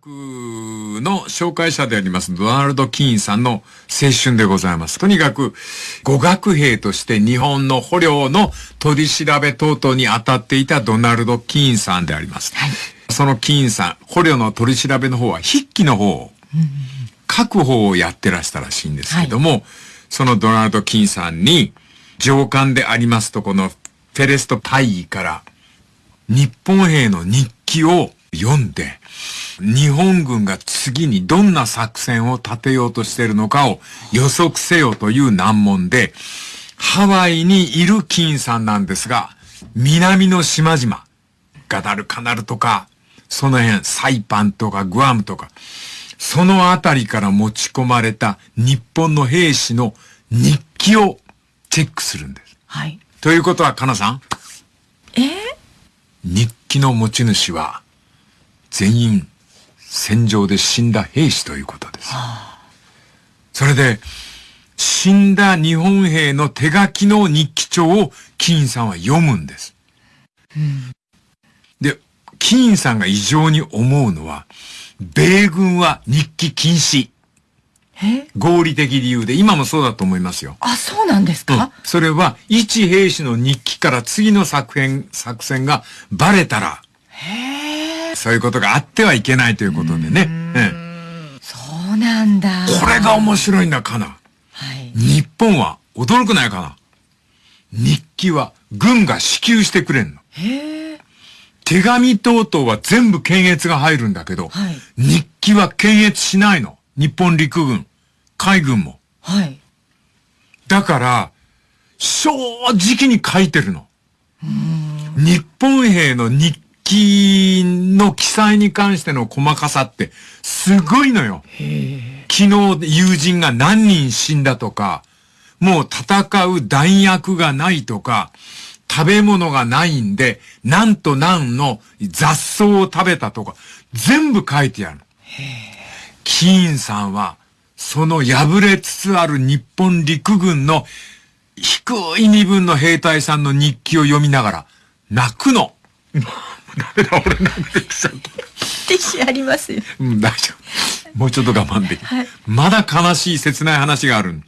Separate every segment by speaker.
Speaker 1: 学の紹介者でありますドナルド・キーンさんの青春でございます。とにかく語学兵として日本の捕虜の取り調べ等々に当たっていたドナルド・キーンさんであります。はい、そのキーンさん、捕虜の取り調べの方は筆記の方、書く方をやってらしたらしいんですけども、はい、そのドナルド・キーンさんに上官でありますとこのフェレスト大尉から日本兵の日記を読んで、日本軍が次にどんな作戦を立てようとしているのかを予測せよという難問で、ハワイにいる金さんなんですが、南の島々、ガダルカナルとか、その辺、サイパンとかグアムとか、そのあたりから持ち込まれた日本の兵士の日記をチェックするんです。
Speaker 2: はい。
Speaker 1: ということは、かなさん。
Speaker 2: え？ー、
Speaker 1: 日記の持ち主は、全員戦場で死んだ兵士ということです。はあ、それで、死んだ日本兵の手書きの日記帳をキーンさんは読むんです。うん、で、キーンさんが異常に思うのは、米軍は日記禁止。合理的理由で、今もそうだと思いますよ。
Speaker 2: あ、そうなんですか、うん、
Speaker 1: それは、一兵士の日記から次の作戦、作戦がバレたら、そういうことがあってはいけないということでね。う
Speaker 2: ん、そうなんだ。
Speaker 1: これが面白いんだ、かな。はい。日本は驚くないかな。日記は軍が支給してくれんの。
Speaker 2: へえ。
Speaker 1: 手紙等々は全部検閲が入るんだけど、はい、日記は検閲しないの。日本陸軍、海軍も。
Speaker 2: はい。
Speaker 1: だから、正直に書いてるの。日本兵の日記の記載に関しての細かさってすごいのよ。昨日友人が何人死んだとか、もう戦う弾薬がないとか、食べ物がないんで、なんとなんの雑草を食べたとか、全部書いてある。キーンさんは、その破れつつある日本陸軍の低い身分の兵隊さんの日記を読みながら、泣くの。ダメだ、俺なんできちゃった。
Speaker 2: ティッシュありますよ。
Speaker 1: うん、大丈夫。もうちょっと我慢できる。はい、まだ悲しい切ない話がある。はい、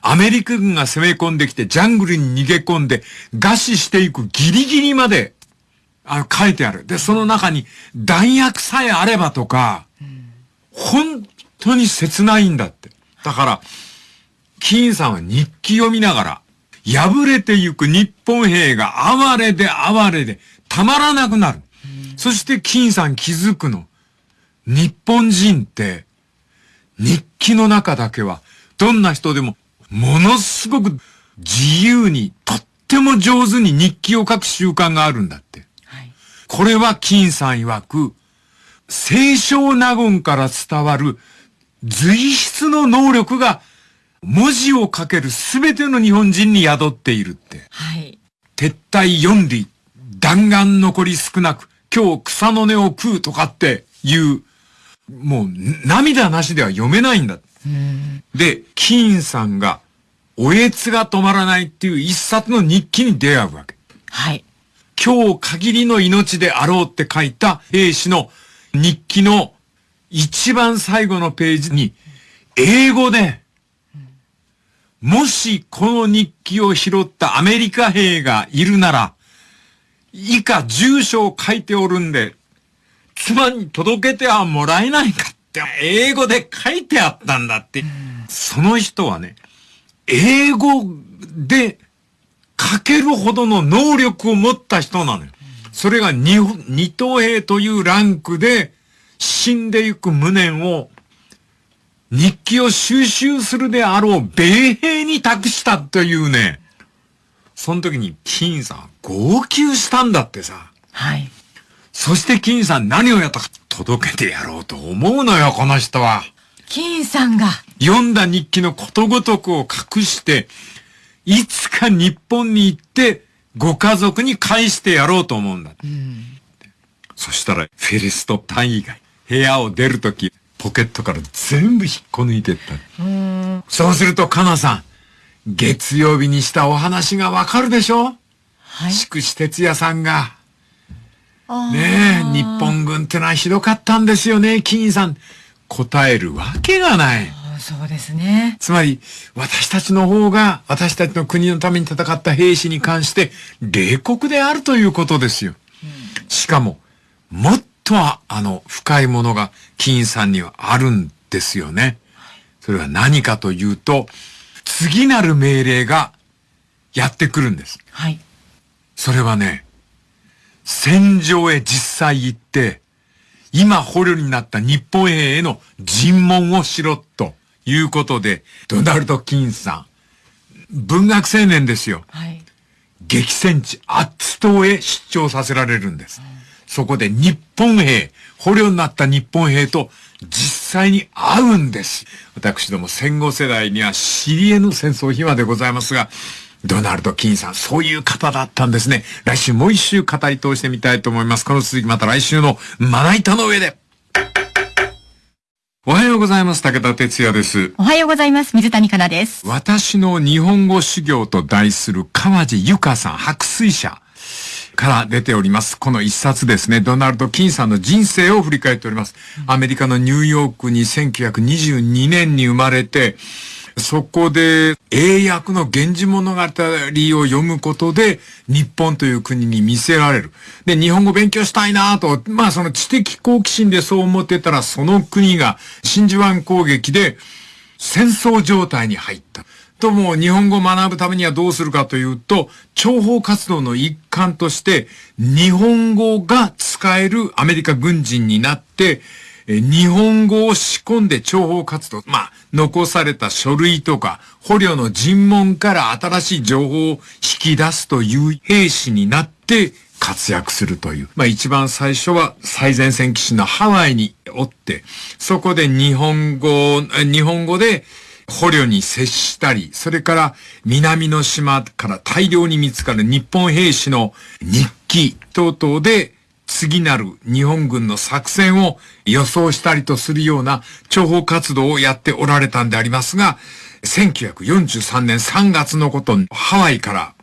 Speaker 1: アメリカ軍が攻め込んできて、ジャングルに逃げ込んで、餓死していくギリギリまで、あの、書いてある。で、その中に、弾薬さえあればとか、うん、本当に切ないんだって。だから、キーンさんは日記読みながら、破れてゆく日本兵が哀れで哀れで、たまらなくなる。そして金さん気づくの。日本人って、日記の中だけは、どんな人でも、ものすごく自由に、とっても上手に日記を書く習慣があるんだって。はい、これは金さん曰く、清少納言から伝わる随筆の能力が文字を書けるすべての日本人に宿っているって。
Speaker 2: はい。
Speaker 1: 撤退四里、弾丸残り少なく、今日草の根を食うとかっていう、もう涙なしでは読めないんだ。で、キーンさんが、おえつが止まらないっていう一冊の日記に出会うわけ。
Speaker 2: はい。
Speaker 1: 今日限りの命であろうって書いた兵士の日記の一番最後のページに、英語で、もしこの日記を拾ったアメリカ兵がいるなら、以下住所を書いておるんで、妻に届けてはもらえないかって、英語で書いてあったんだって。その人はね、英語で書けるほどの能力を持った人なのよ。それが二等兵というランクで死んでいく無念を日記を収集するであろう米兵に託したというね、その時に金さん号泣したんだってさ。
Speaker 2: はい。
Speaker 1: そして金さん何をやったか届けてやろうと思うのよ、この人は。
Speaker 2: 金さんが。
Speaker 1: 読んだ日記のことごとくを隠して、いつか日本に行って、ご家族に返してやろうと思うんだ。うん、そしたら、フェリスト単位が部屋を出るとき、ポケットから全部引っこ抜いてった。そうすると、かなさん、月曜日にしたお話がわかるでしょ？はい。筑紫哲也さんが、ねえ、日本軍ってのはひどかったんですよね、金さん。答えるわけがない。
Speaker 2: そうですね。
Speaker 1: つまり、私たちの方が、私たちの国のために戦った兵士に関して、冷酷であるということですよ。しかも、もっとは、あの、深いものが、金さんにはあるんですよね。それは何かというと、次なる命令が、やってくるんです。
Speaker 2: はい。
Speaker 1: それはね、戦場へ実際行って、今捕虜になった日本兵への尋問をしろということで、ドナルド・キンさん、文学青年ですよ。
Speaker 2: はい。
Speaker 1: 激戦地アッツ島へ出張させられるんです。うん、そこで日本兵、捕虜になった日本兵と実際に会うんです。私ども戦後世代には知り得ぬ戦争秘話でございますが、ドナルド・キンさん、そういう方だったんですね。来週もう一週語り通してみたいと思います。この続きまた来週のまな板の上で。おはようございます。武田哲也です。
Speaker 2: おはようございます。水谷香奈です。
Speaker 1: 私の日本語修行と題する川地ゆかさん、白水社から出ております。この一冊ですね。ドナルド・キンさんの人生を振り返っております。アメリカのニューヨークに1922年に生まれて、そこで英訳の源氏物語を読むことで日本という国に見せられる。で、日本語勉強したいなと、まあその知的好奇心でそう思ってたらその国が真珠湾攻撃で戦争状態に入った。とも日本語を学ぶためにはどうするかというと、諜報活動の一環として日本語が使えるアメリカ軍人になって、え日本語を仕込んで諜報活動、まあ、残された書類とか、捕虜の尋問から新しい情報を引き出すという兵士になって活躍するという。まあ一番最初は最前線基地のハワイにおって、そこで日本語、日本語で捕虜に接したり、それから南の島から大量に見つかる日本兵士の日記等々で次なる日本軍の作戦を予想したりとするような諜報活動をやっておられたんでありますが、1943年3月のこと、ハワイから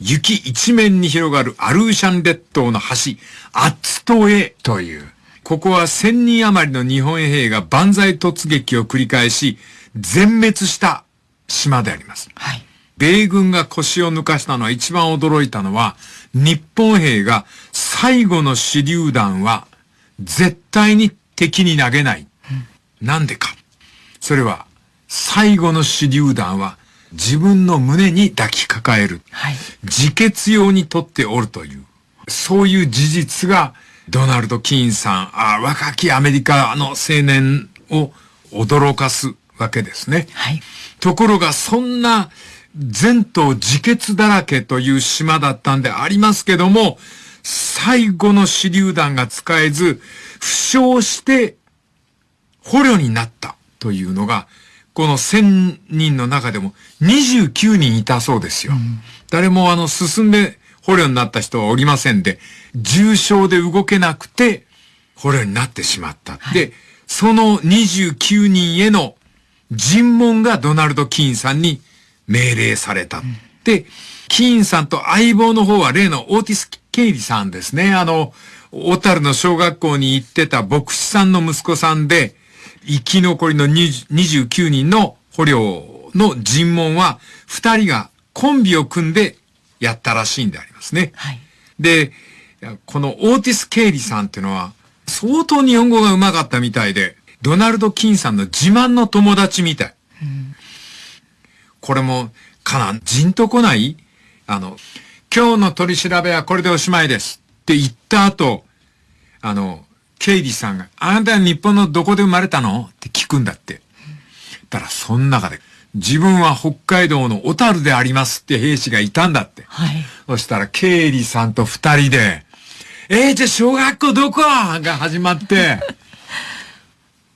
Speaker 1: 雪一面に広がるアルーシャン列島の橋、アッツ島へという、ここは1000人余りの日本兵が万歳突撃を繰り返し、全滅した島であります。
Speaker 2: はい。
Speaker 1: 米軍が腰を抜かしたのは一番驚いたのは、日本兵が最後の手榴弾は絶対に敵に投げない。うん、なんでか。それは最後の手榴弾は自分の胸に抱きかかえる。
Speaker 2: はい、
Speaker 1: 自決用にとっておるという。そういう事実がドナルド・キーンさん、あ若きアメリカの青年を驚かすわけですね。
Speaker 2: はい、
Speaker 1: ところがそんな全島自決だらけという島だったんでありますけども、最後の手榴弾が使えず、負傷して捕虜になったというのが、この1000人の中でも29人いたそうですよ。うん、誰もあの進んで捕虜になった人はおりませんで、重傷で動けなくて捕虜になってしまった。はい、で、その29人への尋問がドナルド・キーンさんに命令された。うん、で、キーンさんと相棒の方は例のオーティス・ケイリさんですね。あの、小樽の小学校に行ってた牧師さんの息子さんで、生き残りの29人の捕虜の尋問は、二人がコンビを組んでやったらしいんでありますね。
Speaker 2: はい、
Speaker 1: で、このオーティス・ケイリさんっていうのは、相当日本語が上手かったみたいで、ドナルド・キンさんの自慢の友達みたい。うん、これも、かな、じんとこない？あの、今日の取り調べはこれでおしまいです。って言った後、あの、ケイリーさんが、あなたは日本のどこで生まれたの？って聞くんだって。だから、その中で、自分は北海道の小樽でありますって兵士がいたんだって。
Speaker 2: はい。
Speaker 1: そしたら、ケイリーさんと二人で、えー、じゃあ小学校どこ？が始まって、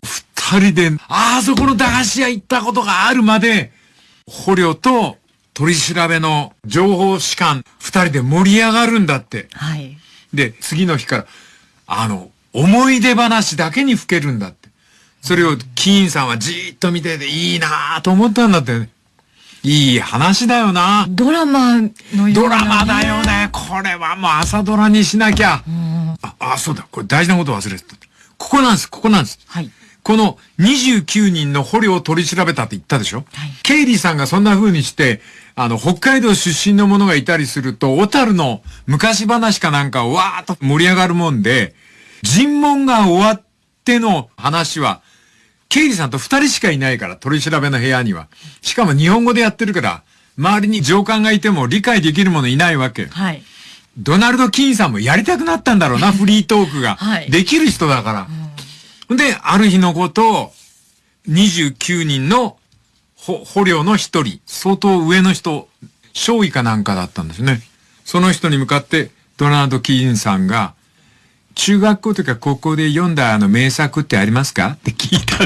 Speaker 1: 二人で、あそこの駄菓子屋行ったことがあるまで、捕虜と取り調べの情報士官二人で盛り上がるんだって。
Speaker 2: はい。
Speaker 1: で、次の日から、あの、思い出話だけに吹けるんだって。それをキーンさんはじーっと見てていいなぁと思ったんだって、ね。いい話だよな。
Speaker 2: ドラマのような、
Speaker 1: ね、ドラマだよね。これはもう朝ドラにしなきゃ。あ、そうだ。これ大事なこと忘れてた。ここなんです。ここなんです。
Speaker 2: はい。
Speaker 1: この29人の捕虜を取り調べたって言ったでしょ？はい。ケイリーさんがそんな風にして、あの、北海道出身の者がいたりすると、小樽の昔話かなんかをわーっと盛り上がるもんで、尋問が終わっての話は、ケイリーさんと二人しかいないから、取り調べの部屋には。しかも日本語でやってるから、周りに上官がいても理解できる者いないわけ。
Speaker 2: はい。
Speaker 1: ドナルド・キーンさんもやりたくなったんだろうな、フリートークが。はい。できる人だから。うん、で、ある日のことを、29人の捕虜の一人、相当上の人、少尉かなんかだったんですね。その人に向かって、ドナルド・キーンさんが、中学校とか高校で読んだあの名作ってありますか？って聞いた。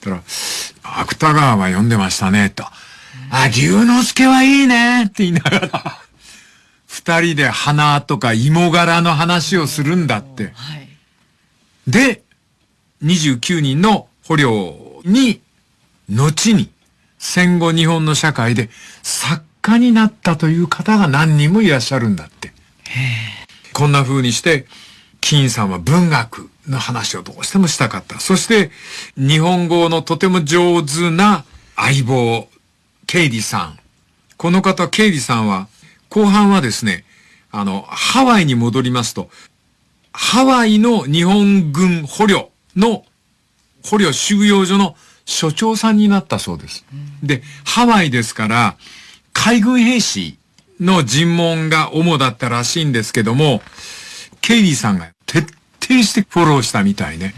Speaker 1: たら、芥川は読んでましたね、と。あ、龍之介はいいねって言いながら、二人で花とか芋柄の話をするんだって。はい、で、29人の捕虜に、後に、戦後日本の社会で作家になったという方が何人もいらっしゃるんだって。こんな風にして、金さんは文学の話をどうしてもしたかった。そして、日本語のとても上手な相棒、ケイリさん。この方、ケイリさんは、後半はですね、あの、ハワイに戻りますと、ハワイの日本軍捕虜の、捕虜収容所の所長さんになったそうです。で、ハワイですから、海軍兵士の尋問が主だったらしいんですけども、ケイリーさんが徹底してフォローしたみたいね。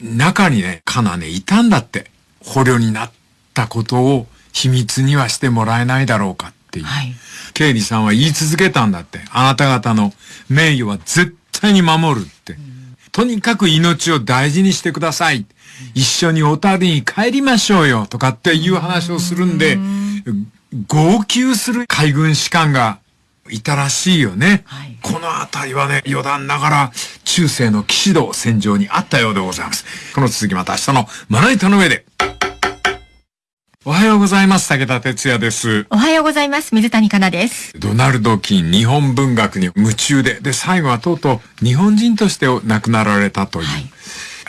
Speaker 1: 中にね、カナね、いたんだって。捕虜になったことを秘密にはしてもらえないだろうかっていう。はい、ケイリーさんは言い続けたんだって。あなた方の名誉は絶対に守るって。とにかく命を大事にしてください。一緒に小樽に帰りましょうよとかっていう話をするんで、号泣する海軍士官がいたらしいよね。はい、この辺りはね、余談ながら、中世の騎士道戦場にあったようでございます。この続きまた明日のまな板の上で。おはようございます。武田哲也です。
Speaker 2: おはようございます。水谷香奈です。
Speaker 1: ドナルド・キン、日本文学に夢中で、で、最後はとうとう日本人として亡くなられたという。はい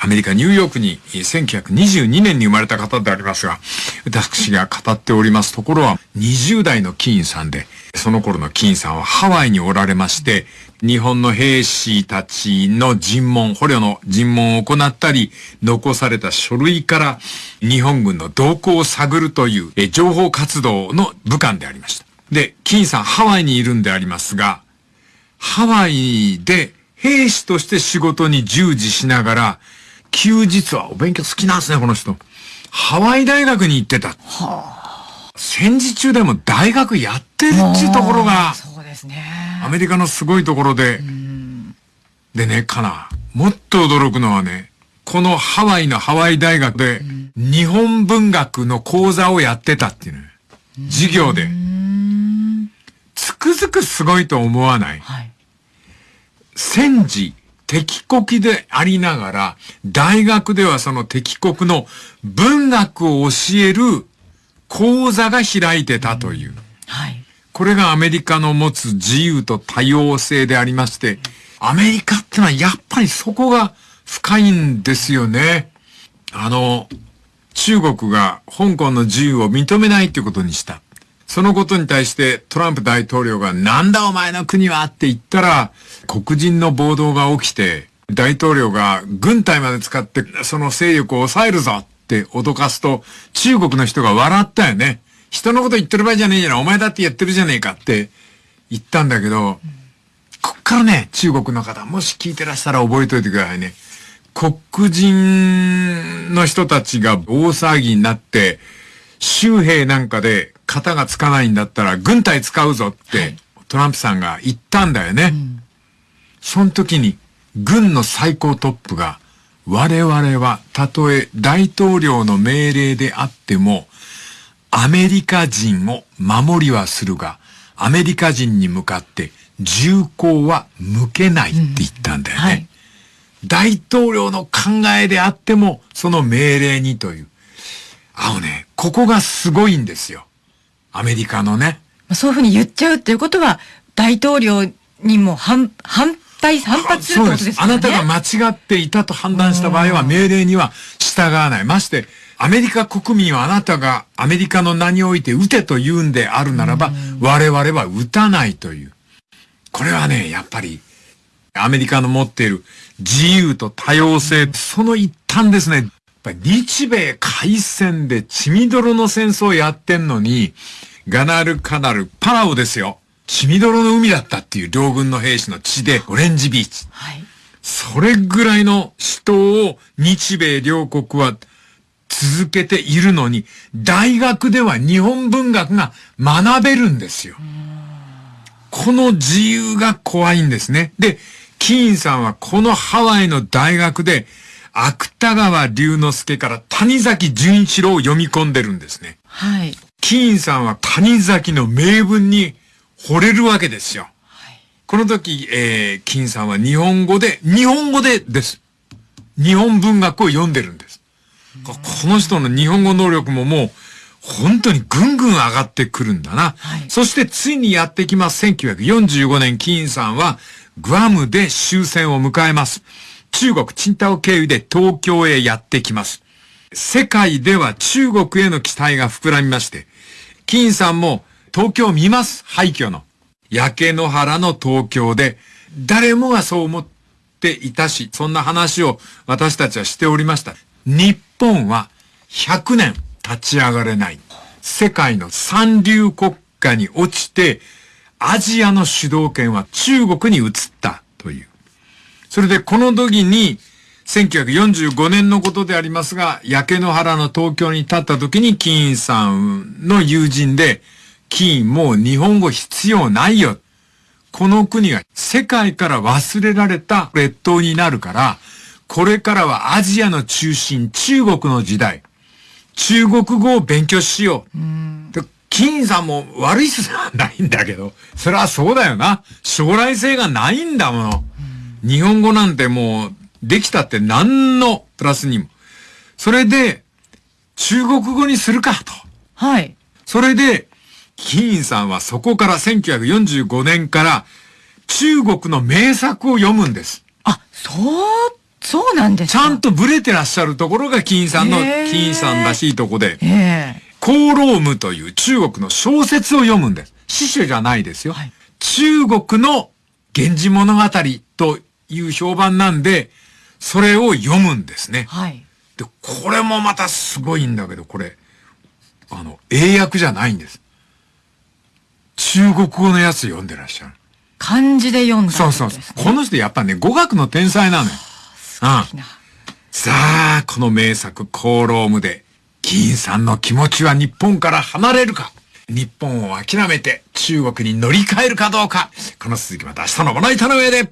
Speaker 1: アメリカ・ニューヨークに1922年に生まれた方でありますが、私が語っておりますところは20代のキーンさんで、その頃のキーンさんはハワイにおられまして、日本の兵士たちの尋問、捕虜の尋問を行ったり、残された書類から日本軍の動向を探るという情報活動の武官でありました。で、キーンさんハワイにいるんでありますが、ハワイで兵士として仕事に従事しながら、休日はお勉強好きなんですね、この人。ハワイ大学に行ってた。はあ、戦時中でも大学やってるっていうところが、
Speaker 2: そうですね。
Speaker 1: アメリカのすごいところで、でね、かな。もっと驚くのはね、このハワイのハワイ大学で、日本文学の講座をやってたっていうね。授業で。つくづくすごいと思わない、はい、戦時、敵国でありながら、大学ではその敵国の文学を教える講座が開いてたという。はい。これがアメリカの持つ自由と多様性でありまして、アメリカってのはやっぱりそこが深いんですよね。あの、中国が香港の自由を認めないっていうことにした。そのことに対してトランプ大統領がなんだお前の国はって言ったら黒人の暴動が起きて大統領が軍隊まで使ってその勢力を抑えるぞって脅かすと中国の人が笑ったよね。人のこと言ってる場合じゃねえじゃない。お前だってやってるじゃねえかって言ったんだけど、こっからね、中国の方、もし聞いてらしたら覚えといてくださいね。黒人の人たちが大騒ぎになって、州兵なんかで型がつかないんだったら軍隊使うぞって、トランプさんが言ったんだよね。うん、その時に軍の最高トップが我々はたとえ大統領の命令であってもアメリカ人を守りはするがアメリカ人に向かって銃口は向けないって言ったんだよね。うんはい、大統領の考えであってもその命令にという。あのね、ここがすごいんですよ。アメリカのね。
Speaker 2: そういうふうに言っちゃうっていうことは、大統領にも反、反対反発するってことですよね。
Speaker 1: あなたが間違っていたと判断した場合は命令には従わない。まして、アメリカ国民はあなたがアメリカの名において撃てと言うんであるならば、我々は撃たないという。これはね、やっぱり、アメリカの持っている自由と多様性、その一端ですね。やっぱり日米海戦で血みどろの戦争をやってんのに、ガナルカナル、パラオですよ。血みどろの海だったっていう両軍の兵士の血で、オレンジビーチ。はい。それぐらいの死闘を日米両国は続けているのに、大学では日本文学が学べるんですよ。この自由が怖いんですね。で、キーンさんはこのハワイの大学で、芥川龍之介から谷崎潤一郎を読み込んでるんですね。はい。キーンさんは谷崎の名文に惚れるわけですよ。はい、この時、えー、キーンさんは日本語で、日本語でです。日本文学を読んでるんです。この人の日本語能力ももう、本当にぐんぐん上がってくるんだな。はい、そしてついにやってきます。1945年、キーンさんはグアムで終戦を迎えます。中国、チンタオ経由で東京へやってきます。世界では中国への期待が膨らみまして、キーンさんも東京を見ます。廃墟の。焼け野原の東京で、誰もがそう思っていたし、そんな話を私たちはしておりました。日本は100年立ち上がれない。世界の三流国家に落ちて、アジアの主導権は中国に移ったという。それでこの時に、1945年のことでありますが、焼け野原の東京に立った時に、キーンさんの友人で、キーンもう日本語必要ないよ。この国が世界から忘れられた列島になるから、これからはアジアの中心、中国の時代。中国語を勉強しよう。で金さんも悪い人ではないんだけど、それはそうだよな。将来性がないんだもの。日本語なんてもう、できたって何のプラスにも。それで、中国語にするかと。はい。それで、金さんはそこから1945年から中国の名作を読むんです。
Speaker 2: あ、そうそうなんです
Speaker 1: ちゃんとブレてらっしゃるところが金さんの、金さんらしいとこで、コーロームという中国の小説を読むんです。詩書じゃないですよ。はい、中国の源氏物語という評判なんで、それを読むんですね。はい。で、これもまたすごいんだけど、これ、あの、英訳じゃないんです。中国語のやつ読んでらっしゃる。
Speaker 2: 漢字で読んだ、ね、
Speaker 1: そうそうそう。この人やっぱね、語学の天才なのよ。うん。さあ、この名作、コーロームで、議員さんの気持ちは日本から離れるか日本を諦めて中国に乗り換えるかどうかこの続きまた明日のまな板の上で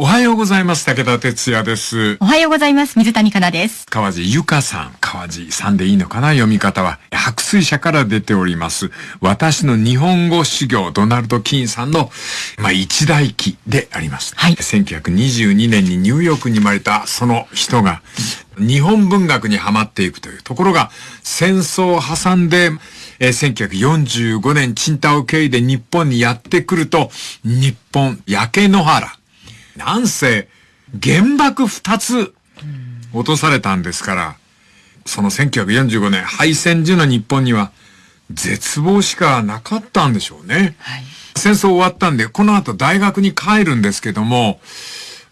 Speaker 1: おはようございます。武田哲也です。
Speaker 2: おはようございます。水谷香奈です。
Speaker 1: 川地ゆかさん。川地さんでいいのかな？読み方は。白水社から出ております。私の日本語修行、ドナルド・キーンさんの、まあ、一代記であります。はい。1922年にニューヨークに生まれたその人が、日本文学にはまっていくというところが、戦争を挟んで、えー、1945年、チンタオ経由で日本にやってくると、日本、焼け野原、なんせ、原爆二つ落とされたんですから、その1945年敗戦時の日本には絶望しかなかったんでしょうね。はい、戦争終わったんで、この後大学に帰るんですけども、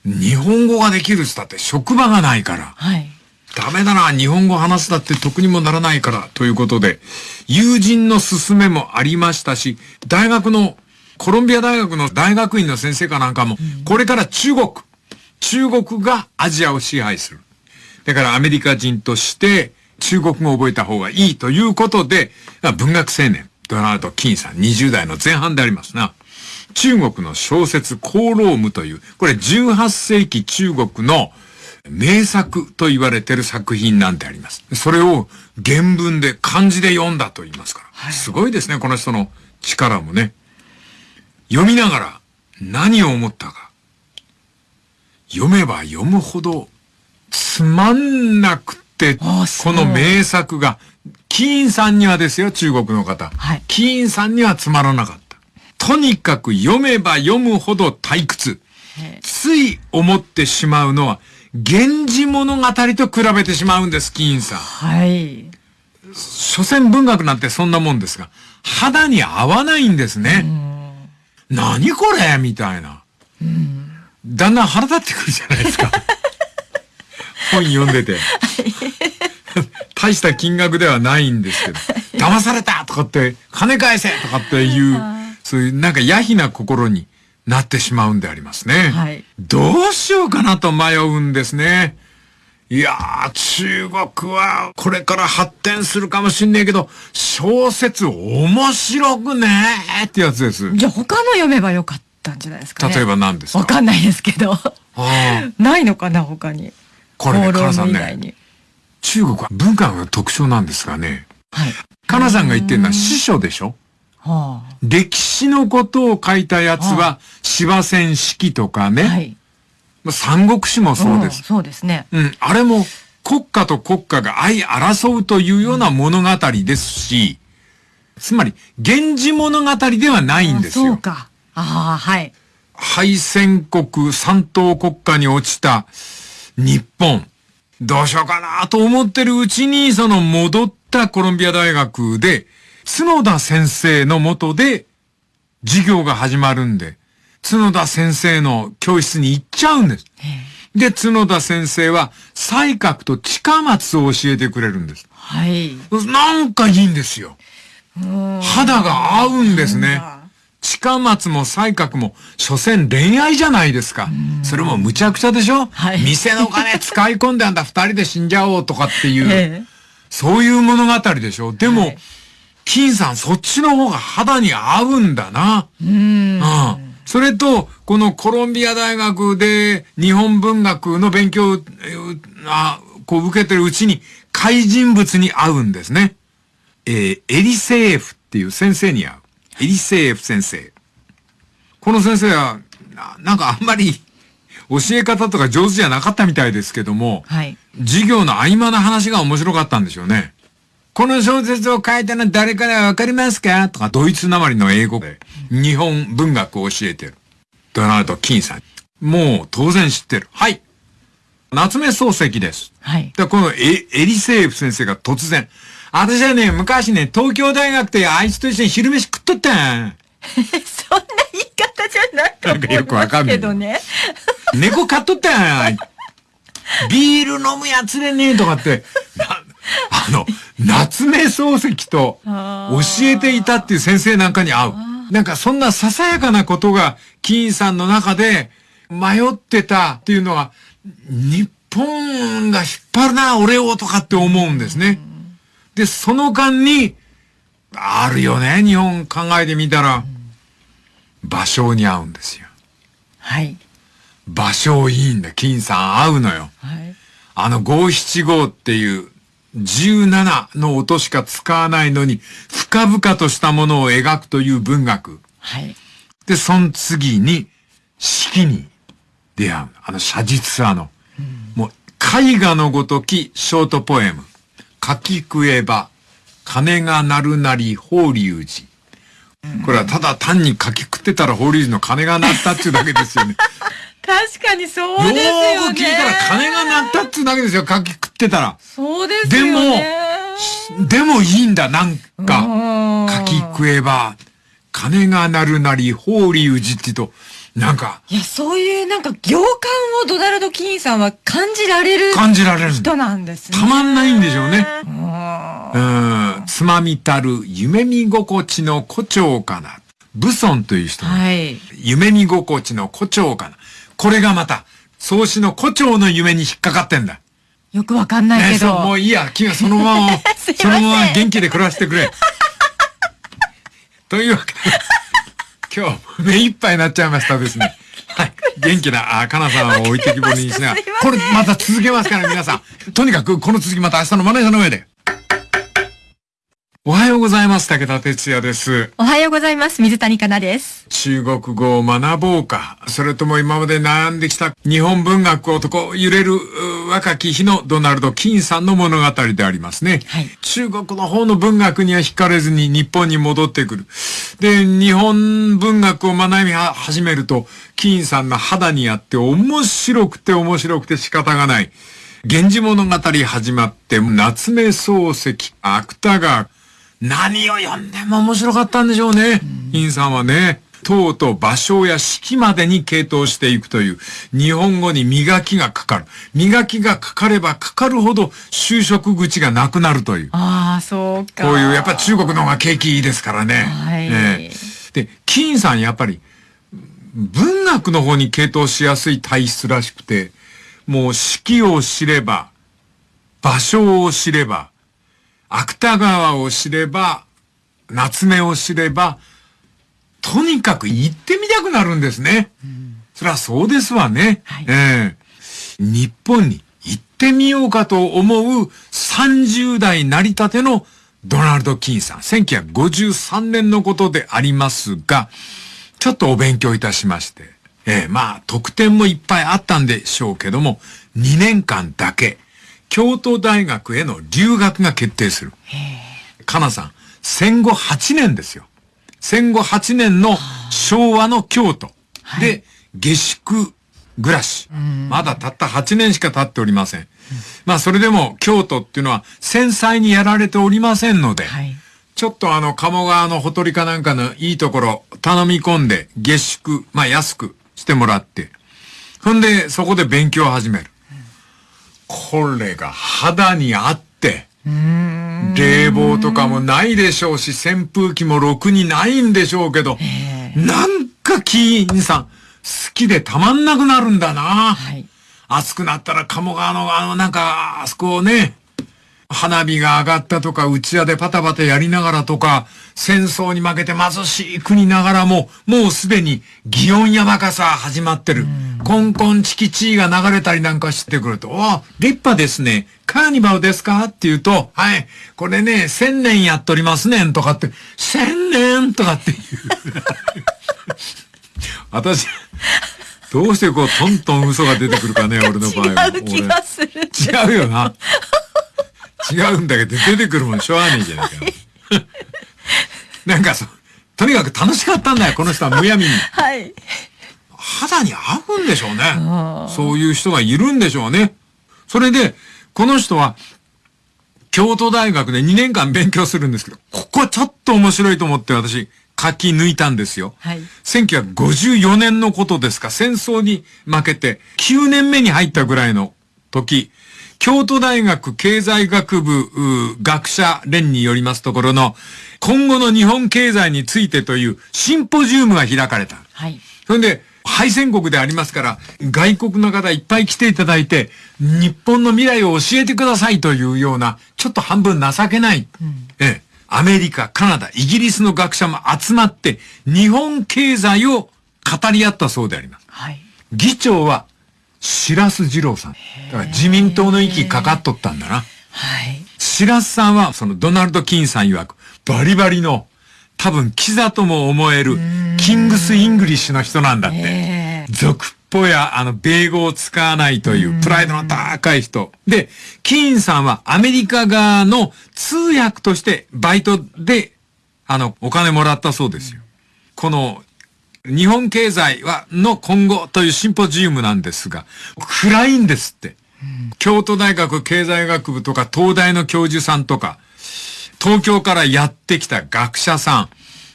Speaker 1: 日本語ができるっつったって職場がないから。はい、ダメだな、日本語話すだって得にもならないから、ということで、友人の勧めもありましたし、大学のコロンビア大学の大学院の先生かなんかも、これから中国、中国がアジアを支配する。だからアメリカ人として中国語を覚えた方がいいということで、文学青年、ドナルド・キンさん、20代の前半でありますな。中国の小説、コーロームという、これ18世紀中国の名作と言われてる作品なんてあります。それを原文で漢字で読んだと言いますから。すごいですね、この人の力もね。読みながら何を思ったか。読めば読むほどつまんなくて、この名作が、キーンさんにはですよ、中国の方。はい、キーンさんにはつまらなかった。とにかく読めば読むほど退屈。つい思ってしまうのは、源氏物語と比べてしまうんです、金ンさん。
Speaker 2: はい。
Speaker 1: 所詮文学なんてそんなもんですが、肌に合わないんですね。何これ？みたいな。だんだん腹立ってくるじゃないですか。本読んでて。大した金額ではないんですけど、騙されたとかって、金返せとかっていう、そういうなんかヤヒな心になってしまうんでありますね。はい、どうしようかなと迷うんですね。いやー、中国はこれから発展するかもしんねえけど、小説面白くねーってやつです。
Speaker 2: じゃあ他の読めばよかったんじゃないですか、
Speaker 1: ね、例えば何ですか？
Speaker 2: わかんないですけど。ないのかな、他に？
Speaker 1: これね、カナさんね。中国は文化の特徴なんですがね？はい。カナさんが言ってるのは司書でしょ？はあ、歴史のことを書いたやつは、芝戦式とかね。はい。三国志もそうです。
Speaker 2: そうですね。
Speaker 1: うん。あれも国家と国家が相争うというような物語ですし、つまり、源氏物語ではないんですよ。
Speaker 2: そうか。ああ、はい。
Speaker 1: 敗戦国、三等国家に落ちた日本。どうしようかなと思ってるうちに、その戻ったコロンビア大学で、角田先生のもとで授業が始まるんで、角田先生の教室に行っちゃうんです。で、角田先生は、西角と近松を教えてくれるんです。はい。なんかいいんですよ。肌が合うんですね。近松も西角も、所詮恋愛じゃないですか。それもむちゃくちゃでしょ、はい、店の金 使い込んであんだ二人で死んじゃおうとかっていう、ええ、そういう物語でしょ？でも、はい、金さんそっちの方が肌に合うんだな。うん。うんそれと、このコロンビア大学で日本文学の勉強を、あこう受けてるうちに、怪人物に会うんですね。えー、エリセーフっていう先生に会う。エリセーフ先生。この先生は、なんかあんまり 教え方とか上手じゃなかったみたいですけども、はい、授業の合間の話が面白かったんでしょうね。この小説を書いたのは誰からわかりますか？とか、ドイツなまりの英語で日本文学を教えてる。ドナルド・キンさん。もう当然知ってる。はい。夏目漱石です。はい。で、このエエリセーフ先生が突然、私はね、昔ね、東京大学であいつと一緒に昼飯食っとったん。
Speaker 2: そんな言い方じゃないと思いますけどね。
Speaker 1: 猫飼っとったん。ビール飲むやつでね、とかって、あの、夏目漱石と教えていたっていう先生なんかに会う。なんかそんなささやかなことが、金さんの中で迷ってたっていうのは、日本が引っ張るな、俺をとかって思うんですね。で、その間に、あるよね、日本考えてみたら、芭蕉に合うんですよ。はい。芭蕉いいんだ、金さん合うのよ。はい。あの五七五っていう17の音しか使わないのに、深々としたものを描くという文学。はい。で、その次に、式に出会う。あの写実派の。うん、もう、絵画のごときショートポエム。書き食えば、金が鳴るなり法隆寺。これはただ単に書き食ってたら法隆寺の金が鳴ったっていうだけですよね。
Speaker 2: 確かにそうですよね。よ
Speaker 1: く聞いたら金が鳴ったっつうだけですよ。かき食ってたら。
Speaker 2: そうですよね。
Speaker 1: でも、でもいいんだ、なんか。かき食えば、金が鳴るなり、法隆寺ってと、なんか。
Speaker 2: いや、そういうなんか行間をドナルド・キーンさんは感じられる。
Speaker 1: 感じられる。
Speaker 2: 人なんです
Speaker 1: ね。たまんないんでしょうね。うん。つまみたる夢見心地の誇張かな。ブソンという人。はい。夢見心地の誇張かな。これがまた、創始の胡蝶の夢に引っかかってんだ。
Speaker 2: よくわかんないけど。
Speaker 1: ね、もういいや、君はそのまま、そのまま元気で暮らしてくれ。というわけで、今日、目いっぱいになっちゃいましたですね。はい。元気な、あ、かなさんを置いてきぼりにしながら、これまた続けますから、皆さん。とにかく、この続きまた明日のマネージャーの上で。おはようございます。武田哲也です。
Speaker 2: おはようございます。水谷香奈です。
Speaker 1: 中国語を学ぼうか、それとも今まで悩んできた日本文学をとこう揺れるう若き日のドナルド・キーンさんの物語でありますね。
Speaker 2: はい
Speaker 1: 中国の方の文学には惹かれずに日本に戻ってくる。で、日本文学を学び始めると、キーンさんの肌にあって面白くて面白くて仕方がない。源氏物語始まって、夏目漱石、芥川、何を読んでも面白かったんでしょうね。金さんはね。とうとう芭蕉や四季までに傾倒していくという、日本語に磨きがかかる。磨きがかかればかかるほど就職口がなくなるという。
Speaker 2: ああ、そうか。
Speaker 1: こういう、やっぱ中国の方が景気いいですからね。
Speaker 2: はい
Speaker 1: ええで、金さんやっぱり、文学の方に傾倒しやすい体質らしくて、もう四季を知れば、芭蕉を知れば、芥川を知れば、夏目を知れば、とにかく行ってみたくなるんですね。そりゃそうですわね。
Speaker 2: はい
Speaker 1: ええ日本に行ってみようかと思う30代成り立てのドナルド・キーンさん。1953年のことでありますが、ちょっとお勉強いたしまして。ええまあ、特典もいっぱいあったんでしょうけども、2年間だけ、京都大学への留学が決定する。かなさん、戦後8年ですよ。戦後8年の昭和の京都で下宿暮らし。まだたった8年しか経っておりません。まあそれでも京都っていうのは繊細にやられておりませんので、
Speaker 2: はい。
Speaker 1: ちょっとあの鴨川のほとりかなんかのいいところ頼み込んで下宿、まあ安くしてもらって、ほんでそこで勉強を始める。これが肌にあって、冷房とかもないでしょうし、扇風機もろくにないんでしょうけど、なんかキーンさん、好きでたまんなくなるんだな。
Speaker 2: はい。
Speaker 1: 暑くなったら鴨川のあのなんか、あそこをね、花火が上がったとか、打ち屋でパタパタやりながらとか、戦争に負けて貧しい国ながらも、もうすでに祇園山笠始まってる。コンコンチキチーが流れたりなんかしてくると、あ、立派ですね。カーニバルですかって言うと、はい、これね、千年やっとりますねんとかって、千年とかっていう。私、どうしてこう、トントン嘘が出てくるかね、俺の場合は。
Speaker 2: 違う気がする。
Speaker 1: 違うよな。違うんだけど、出てくるもんしょうがねえじゃないか。なんかそう、とにかく楽しかったんだよ、この人はむやみに。
Speaker 2: はい。
Speaker 1: 肌に合うんでしょうね
Speaker 2: あ。
Speaker 1: そういう人がいるんでしょうね。それで、この人は、京都大学で2年間勉強するんですけど、ここちょっと面白いと思って私、書き抜いたんですよ。
Speaker 2: はい
Speaker 1: 1954年のことですか、戦争に負けて9年目に入ったぐらいの時、京都大学経済学部う学者連によりますところの、今後の日本経済についてというシンポジウムが開かれた。
Speaker 2: はい。
Speaker 1: それで、敗戦国でありますから、外国の方いっぱい来ていただいて、日本の未来を教えてくださいというような、ちょっと半分情けない、ええ、アメリカ、カナダ、イギリスの学者も集まって、日本経済を語り合ったそうであります。
Speaker 2: はい。
Speaker 1: 議長は、白洲次郎さん。だから自民党の息かかっとったんだな。
Speaker 2: はい。
Speaker 1: 白洲さんは、そのドナルド・キーンさん曰く、バリバリの、多分、キザとも思える、キングス・イングリッシュの人なんだって。
Speaker 2: ええ
Speaker 1: 俗っぽや、あの、米語を使わないという、プライドの高い人。で、キーンさんはアメリカ側の通訳として、バイトで、あの、お金もらったそうですよ。この、日本経済は、の今後というシンポジウムなんですが、暗いんですって。京都大学経済学部とか東大の教授さんとか、東京からやってきた学者さん、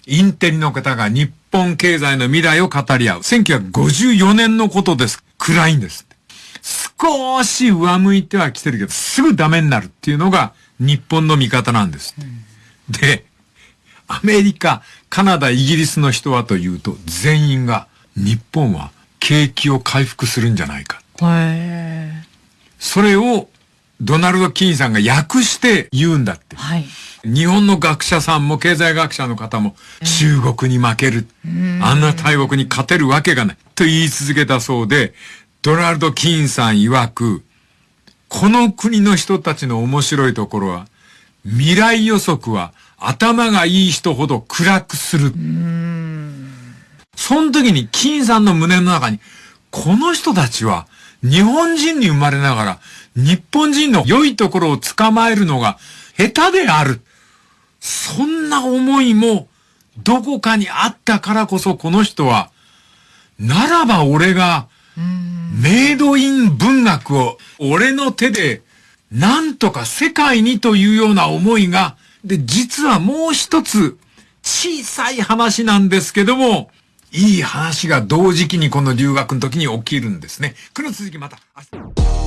Speaker 1: インテリの方が日本経済の未来を語り合う。1954年のことです。暗いんですって。少し上向いては来てるけど、すぐダメになるっていうのが日本の見方なんですって。で、アメリカ、カナダ、イギリスの人はというと、全員が日本は景気を回復するんじゃないか。
Speaker 2: へ
Speaker 1: それをドナルド・キーンさんが訳して言うんだって
Speaker 2: ー。はい。
Speaker 1: 日本の学者さんも経済学者の方も中国に負ける。あんな大国に勝てるわけがない。と言い続けたそうで、ドナルド・キーンさん曰く、この国の人たちの面白いところは、未来予測は頭がいい人ほど暗くする。その時に金さんの胸の中に、この人たちは日本人に生まれながら、日本人の良いところを捕まえるのが下手である。そんな思いもどこかにあったからこそこの人は、ならば俺が、メイドイン文学を俺の手でなんとか世界にというような思いが、で、実はもう一つ小さい話なんですけども、いい話が同時期にこの留学の時に起きるんですね。この続きまた明日。